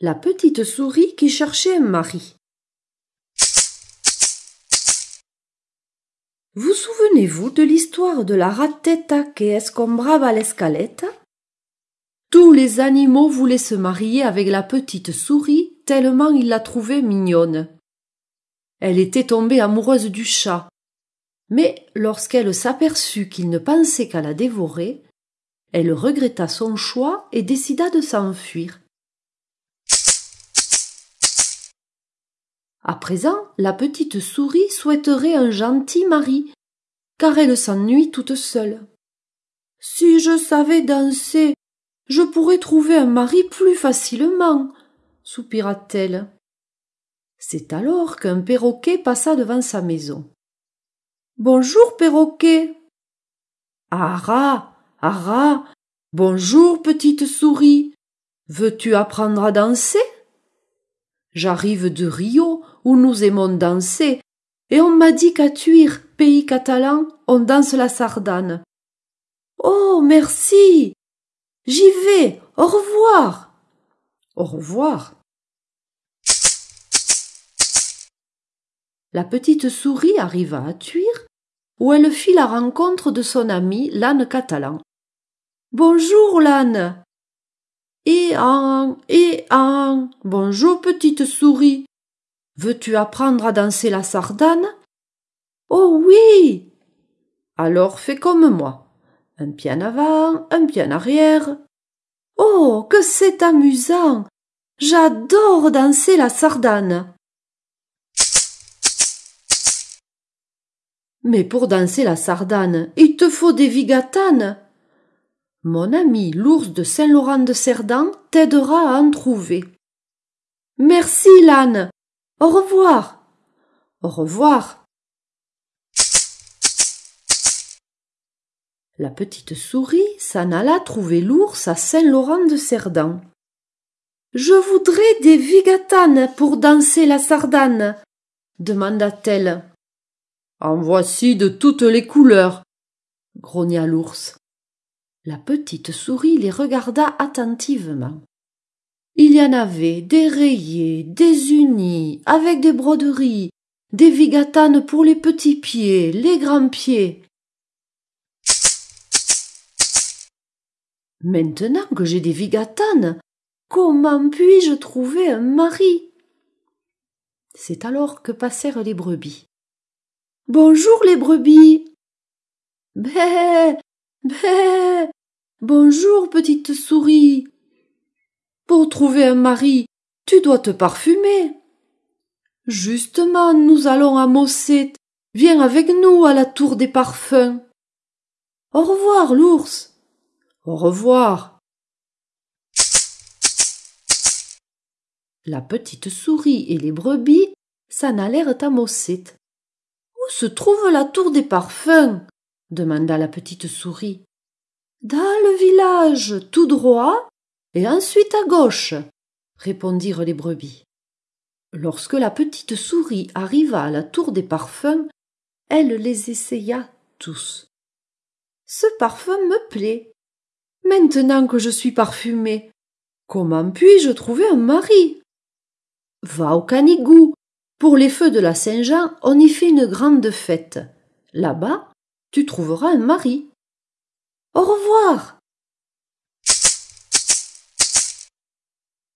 La petite souris qui cherchait un mari. Vous souvenez-vous de l'histoire de la ratetta que escombrava l'escalette? Tous les animaux voulaient se marier avec la petite souris tellement ils la trouvaient mignonne. Elle était tombée amoureuse du chat, mais lorsqu'elle s'aperçut qu'il ne pensait qu'à la dévorer, elle regretta son choix et décida de s'enfuir. À présent, la petite souris souhaiterait un gentil mari, car elle s'ennuie toute seule. Si je savais danser, je pourrais trouver un mari plus facilement, soupira-t-elle. C'est alors qu'un perroquet passa devant sa maison. Bonjour, perroquet. Ara, ara, bonjour, petite souris. Veux-tu apprendre à danser? J'arrive de Rio, où nous aimons danser, et on m'a dit qu'à Tuir, pays catalan, on danse la sardane. Oh, merci. J'y vais. Au revoir. Au revoir. La petite souris arriva à Tuir, où elle fit la rencontre de son ami l'âne catalan. Bonjour l'âne. Et en, et en, bonjour petite souris. Veux-tu apprendre à danser la sardane? Oh oui Alors fais comme moi. Un pied avant, un pied arrière. Oh, que c'est amusant J'adore danser la sardane. Mais pour danser la sardane, il te faut des vigatanes. Mon ami l'ours de Saint-Laurent de Cerdan t'aidera à en trouver. Merci, l'âne. Au revoir. Au revoir. La petite souris s'en alla trouver l'ours à Saint-Laurent de Cerdan. Je voudrais des vigatanes pour danser la sardane, demanda-t-elle. En voici de toutes les couleurs, grogna l'ours. La petite souris les regarda attentivement. Il y en avait des rayés, des unis, avec des broderies, des vigatanes pour les petits pieds, les grands pieds. Maintenant que j'ai des vigatanes, comment puis-je trouver un mari? C'est alors que passèrent les brebis. Bonjour les brebis. Bé, bé. Bonjour petite souris. Pour trouver un mari, tu dois te parfumer. Justement, nous allons à Mosset. Viens avec nous à la tour des parfums. Au revoir, l'ours. Au revoir. La petite souris et les brebis s'en allèrent à Mosset. Où se trouve la tour des parfums? demanda la petite souris. Dans le village, tout droit, et ensuite à gauche, répondirent les brebis. Lorsque la petite souris arriva à la tour des parfums, elle les essaya tous. Ce parfum me plaît. Maintenant que je suis parfumée, comment puis-je trouver un mari? Va au Canigou. Pour les feux de la Saint-Jean, on y fait une grande fête. Là-bas, tu trouveras un mari. Au revoir.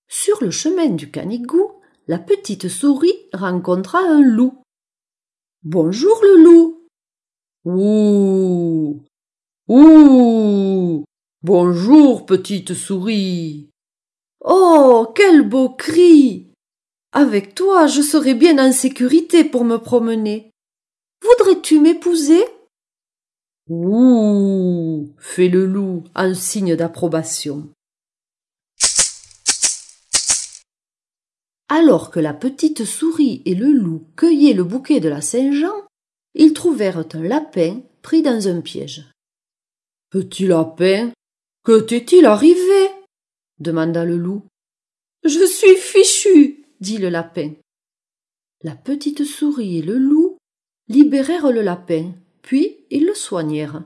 Sur le chemin du Canigou, la petite souris rencontra un loup. Bonjour le loup. Ouh. Ouh. Bonjour petite souris. Oh. Quel beau cri. Avec toi je serai bien en sécurité pour me promener. Voudrais-tu m'épouser? Ouh. fait le loup en signe d'approbation. Alors que la petite souris et le loup cueillaient le bouquet de la Saint-Jean, ils trouvèrent un lapin pris dans un piège. Petit lapin, que t'est-il arrivé? demanda le loup. Je suis fichu, dit le lapin. La petite souris et le loup libérèrent le lapin, puis ils le soignèrent.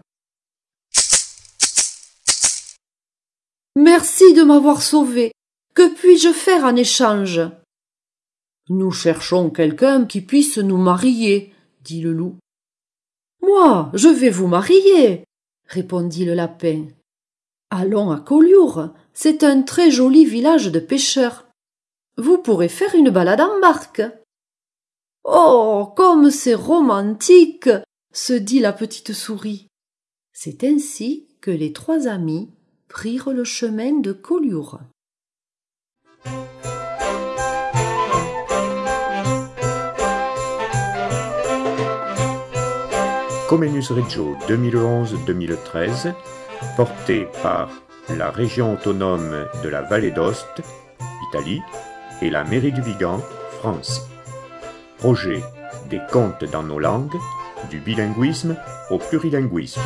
Merci de m'avoir sauvé. Que puis-je faire en échange? Nous cherchons quelqu'un qui puisse nous marier, dit le loup. Moi, je vais vous marier, répondit le lapin. Allons à Collioure, c'est un très joli village de pêcheurs. Vous pourrez faire une balade en barque. Oh, comme c'est romantique, se dit la petite souris. C'est ainsi que les trois amis prirent le chemin de Collioure. Comenius Reggio 2011-2013, porté par la région autonome de la Vallée d'Ost, Italie, et la mairie du Vigan, France. Projet des contes dans nos langues, du bilinguisme au plurilinguisme.